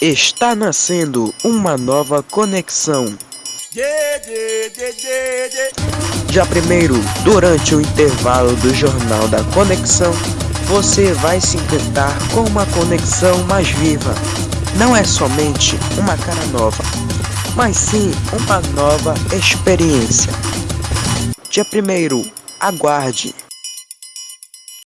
Está nascendo uma nova conexão. Já primeiro, durante o intervalo do Jornal da Conexão, você vai se encantar com uma conexão mais viva. Não é somente uma cara nova, mas sim uma nova experiência. Dia primeiro, aguarde.